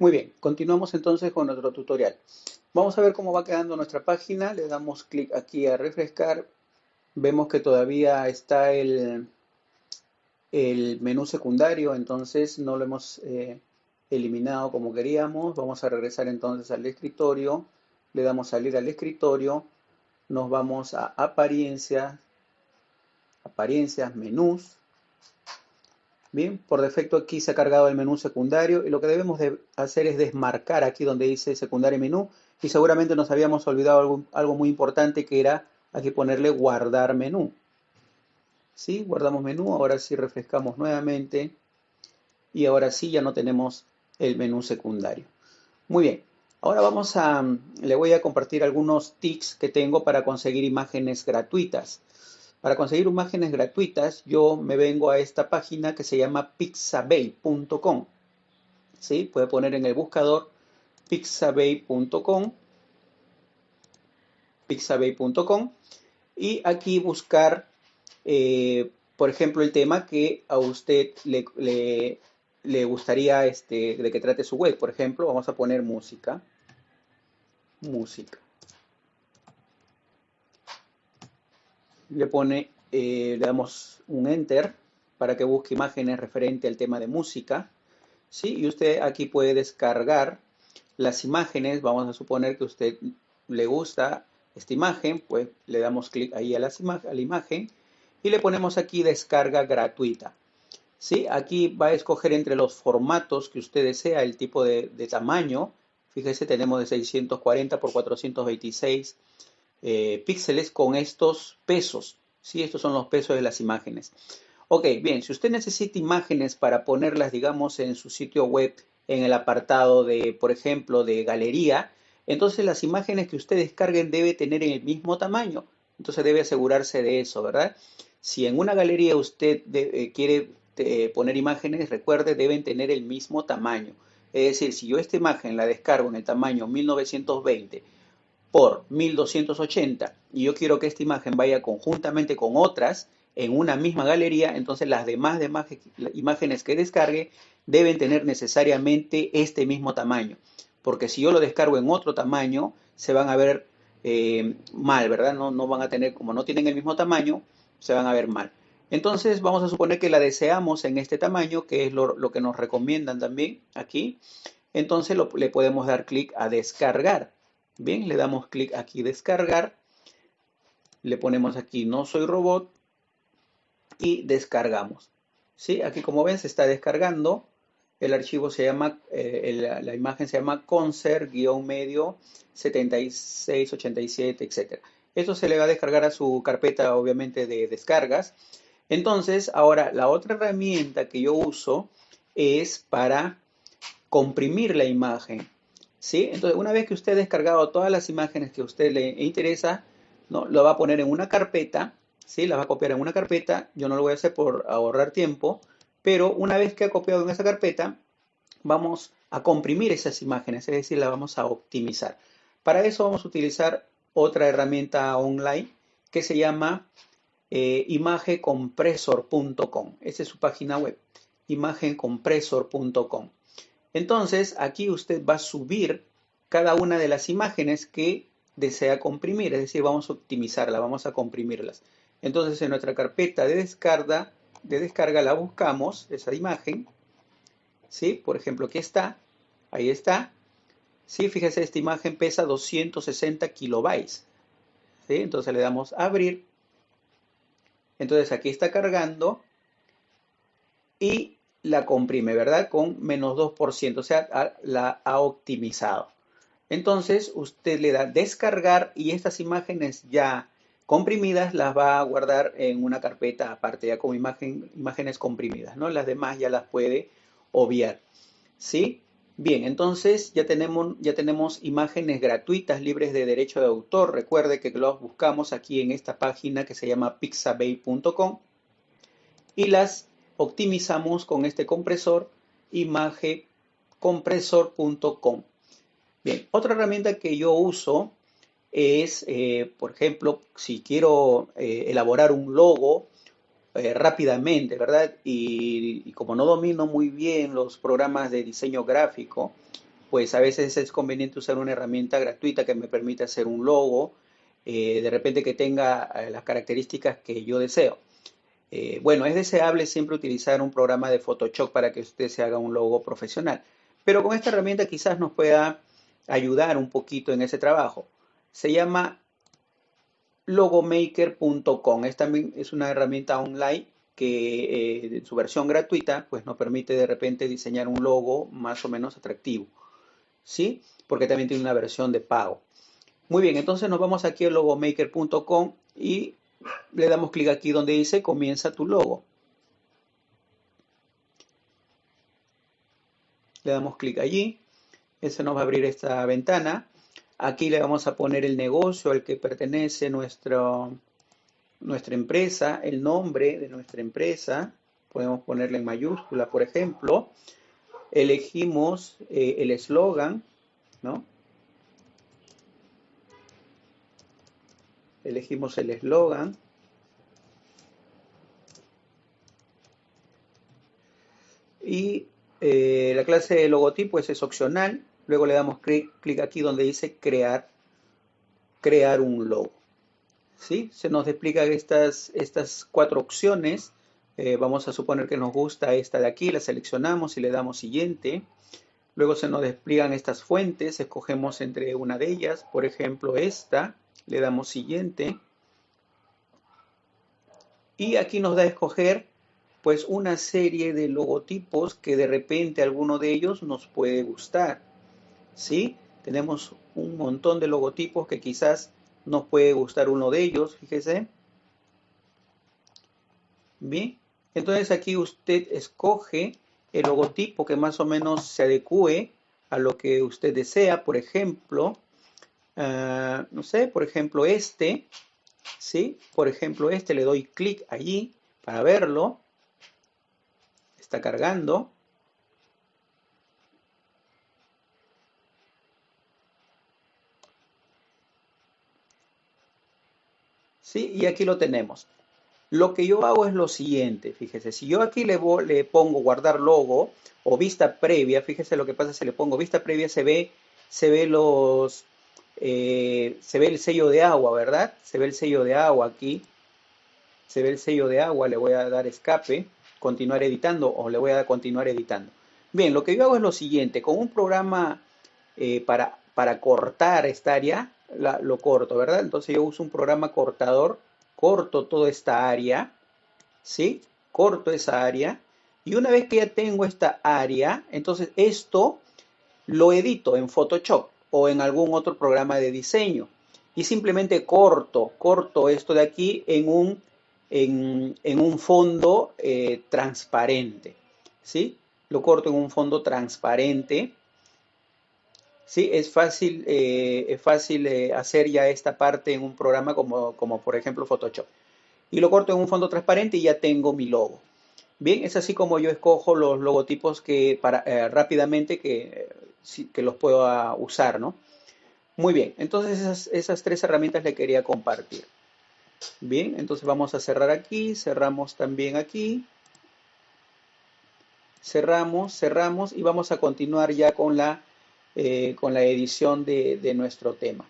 Muy bien, continuamos entonces con nuestro tutorial. Vamos a ver cómo va quedando nuestra página. Le damos clic aquí a refrescar. Vemos que todavía está el, menú secundario, entonces no lo hemos eh, eliminado como queríamos. Vamos a regresar entonces al escritorio. Le damos salir al escritorio. Nos vamos a apariencias, apariencias, menús Bien, por defecto aquí se ha cargado el menú secundario y lo que debemos de hacer es desmarcar aquí donde dice secundario menú y seguramente nos habíamos olvidado algo, muy importante que era aquí ponerle guardar menú. ¿Sí? Guardamos menú, ahora sí refrescamos nuevamente y ahora sí ya no tenemos el menú secundario. Muy bien, ahora vamos a, le voy a compartir algunos tips que tengo para conseguir imágenes gratuitas. Para conseguir imágenes gratuitas, yo me vengo a esta página que se llama pixabay.com. ¿Sí? Puede poner en el buscador pixabay.com pixabay.com y aquí buscar, eh, por ejemplo, el tema que a usted le, le gustaría este, de que trate su web. Por ejemplo, vamos a poner música. Música. Le pone, eh, le damos un enter para que busque imágenes referente al tema de música. ¿sí? Y usted aquí puede descargar las imágenes. Vamos a suponer que a usted le gusta esta imagen, pues le damos clic ahí a, a la imagen y le ponemos aquí descarga gratuita. ¿sí? Aquí va a escoger entre los formatos que usted desea, el tipo de, de tamaño. Fíjese, tenemos de 640 por 426 eh, píxeles con estos pesos. ¿sí? Estos son los pesos de las imágenes. Ok, bien, si usted necesita imágenes para ponerlas, digamos, en su sitio web, en el apartado de, por ejemplo, de galería, entonces las imágenes que usted descarguen debe tener el mismo tamaño. Entonces debe asegurarse de eso, ¿verdad? Si en una galería usted eh, quiere eh, poner imágenes, recuerde, deben tener el mismo tamaño. Es decir, si yo esta imagen la descargo en el tamaño 1920 por 1280 y yo quiero que esta imagen vaya conjuntamente con otras en una misma galería, entonces las demás, imágenes que descargue deben tener necesariamente este mismo tamaño. Porque si yo lo descargo en otro tamaño, se van a ver eh, mal, ¿verdad? No, no van a tener, como no tienen el mismo tamaño, se van a ver mal. Entonces vamos a suponer que la deseamos en este tamaño, que es lo, que nos recomiendan también aquí. Entonces le podemos dar clic a descargar. Bien, le damos clic aquí descargar. Le ponemos aquí no soy robot y descargamos. ¿Sí? Aquí como ven se está descargando. El archivo se llama, eh, la, imagen se llama concert-medio 7687, etc. Esto se le va a descargar a su carpeta obviamente de descargas. Entonces, ahora la otra herramienta que yo uso es para comprimir la imagen. Entonces, una vez que usted ha descargado todas las imágenes que a usted le interesa, ¿no? Lo va a poner en una carpeta, ¿sí? La va a copiar en una carpeta. Yo no lo voy a hacer por ahorrar tiempo, pero una vez que ha copiado en esa carpeta, vamos a comprimir esas imágenes, es decir, la vamos a optimizar. Para eso vamos a utilizar otra herramienta online que se llama eh. Esa es su página web, imagencompresor.com. Entonces, aquí usted va a subir cada una de las imágenes que desea comprimir, es decir, vamos a optimizarla, vamos a comprimirlas. Entonces, en nuestra carpeta de descarga, de descarga la buscamos, esa imagen, ¿sí? Por ejemplo, aquí está, ahí está, ¿sí? Fíjese, esta imagen pesa 260 kilobytes, ¿sí? Entonces le damos a abrir, entonces aquí está cargando y la comprime, ¿verdad? Con menos 2%, o sea, la ha optimizado. Entonces, usted le da descargar y estas imágenes ya comprimidas las va a guardar en una carpeta aparte, ya como imagen, imágenes comprimidas, ¿no? Las demás ya las puede obviar, ¿sí? Bien, entonces ya tenemos, ya tenemos imágenes gratuitas libres de derecho de autor. Recuerde que los buscamos aquí en esta página que se llama pixabay.com y las optimizamos con este compresor imagecompresor.com. Bien, otra herramienta que yo uso es, eh, por ejemplo, si quiero eh, elaborar un logo eh, rápidamente, ¿verdad? Y, como no domino muy bien los programas de diseño gráfico, pues a veces es conveniente usar una herramienta gratuita que me permita hacer un logo, de repente que tenga las características que yo deseo. Eh, bueno, es deseable siempre utilizar un programa de Photoshop para que usted se haga un logo profesional, pero con esta herramienta quizás nos pueda ayudar un poquito en ese trabajo. Se llama logomaker.com. Es también es una herramienta online que en su versión gratuita pues nos permite de repente diseñar un logo más o menos atractivo. ¿sí? Porque también tiene una versión de pago. Muy bien, entonces nos vamos aquí a logomaker.com y le damos clic aquí donde dice comienza tu logo. Le damos clic allí, ese nos va a abrir esta ventana. Aquí le vamos a poner el negocio al que pertenece nuestra empresa, el nombre de nuestra empresa. Podemos ponerle en mayúscula, por ejemplo elegimos eh, el eslogan, ¿no? Elegimos el eslogan. Y eh, la clase de logotipo es, opcional. Luego le damos clic, aquí donde dice crear, crear un logo. ¿Sí? Se nos explica estas, estas cuatro opciones eh, vamos a suponer que nos gusta esta de aquí, la seleccionamos y le damos siguiente. Luego se nos despliegan estas fuentes, escogemos entre una de ellas, por ejemplo esta, le damos siguiente. Y aquí nos da a escoger pues una serie de logotipos que de repente alguno de ellos nos puede gustar. ¿Sí? Tenemos un montón de logotipos que quizás nos puede gustar uno de ellos, fíjese. Bien, entonces aquí usted escoge el logotipo que más o menos se adecue a lo que usted desea. Por ejemplo, ah, no sé, por ejemplo este, ¿sí? Por ejemplo este, le doy clic allí para verlo. Está cargando. ¿Sí? Y aquí lo tenemos. Lo que yo hago es lo siguiente, fíjese, si yo aquí le, le pongo guardar logo o vista previa, fíjese lo que pasa si le pongo vista previa, se ve, se ve los, eh, se ve el sello de agua, ¿verdad? Se ve el sello de agua aquí, se ve el sello de agua, le voy a dar escape, continuar editando o le voy a continuar editando. Bien, lo que yo hago es lo siguiente, con un programa eh, para, para cortar esta área, lo corto, ¿verdad? Entonces yo uso un programa cortador corto toda esta área, ¿sí? Corto esa área. Y una vez que ya tengo esta área, entonces esto lo edito en Photoshop o en algún otro programa de diseño. Y simplemente corto, corto esto de aquí en un, en, un fondo eh, transparente. ¿Sí? Lo corto en un fondo transparente Sí, es fácil, eh, es fácil eh, hacer ya esta parte en un programa como, como por ejemplo Photoshop. Y lo corto en un fondo transparente y ya tengo mi logo. Bien, es así como yo escojo los logotipos que para rápidamente que, que los puedo usar, ¿no? Muy bien, entonces esas, esas tres herramientas le quería compartir. Bien, entonces vamos a cerrar aquí, cerramos también aquí. Cerramos, cerramos y vamos a continuar ya con la eh, con la edición de nuestro tema.